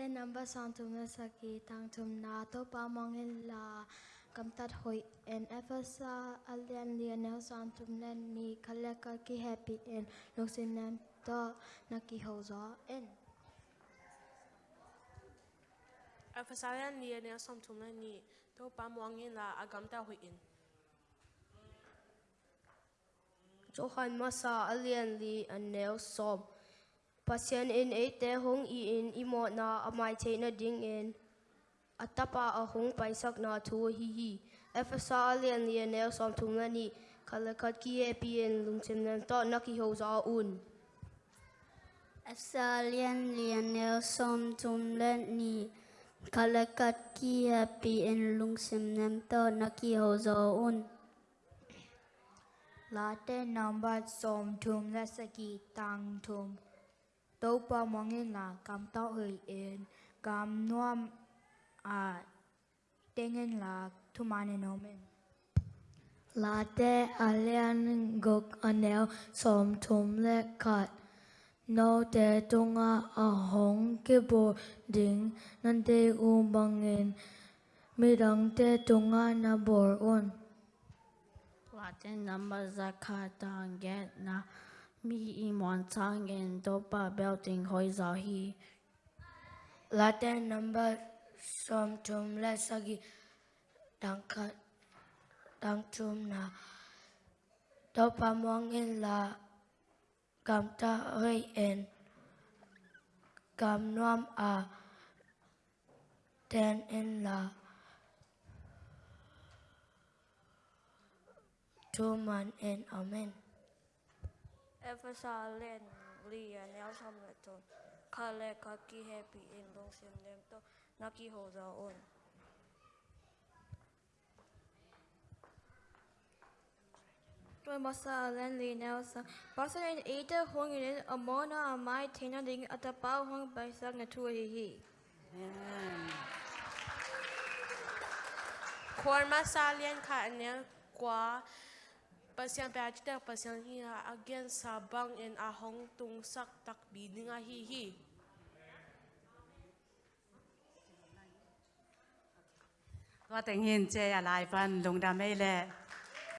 tên nam ba sang tum na sa ki tang tum na to pa mong in la kam tat hoi en efasa alian lian na sang tum na ni khala ka ki happy en lok sin nam to na ki ho zo en. Sa alian lian na sang tum na ni to pa mong in la agam ta hoi in Johan masa alian li an neo som Pasien in e te hong i in i mo na amai te na ding in. Atapa a hong pai sak na tu hi hi. Efasa alian li an neo som tum na ni. Kalakat ki e pi in lung sim nan to na ki ho za un. Asalian lianel som tum len ni kalakat ki happy en lung sim nem to naki ho zo un La tên number som tum la saki tang tum to pa mongin la kam ta hoi en kam nuam a tengen la tumane nomen. La te alian gok anel som tum le kat no te tunga a hong ke bo ding nan te u bangin midang te tunga na bor on. Latin number zakatang get na mi imon tang en dopa belting hoi za hi Latin number, som chum le sagi dang kat dang chum na. Do mong in la gam ta hoi en. Gam nuam a, ten in la. Chum man en, amen. 에베사 렌 리야 네오섬 레톤 칼레 카키 해피 인 롱심 렘토 나키 호자 온 Tôi bắt sa. Lên lì nào sa bắt sa lên ý ta hong yên ở mô na ở mai thế nào đình ở ta bao hong bài sa ngã thua hì hì. Khoan mắt sa lên khả năng quá Pasyan peachter, pasyan hiha, agyan sabang en ahong tungsak takbi nga hihi. Có tình hình chê à lại văn lùng đà mê lệ.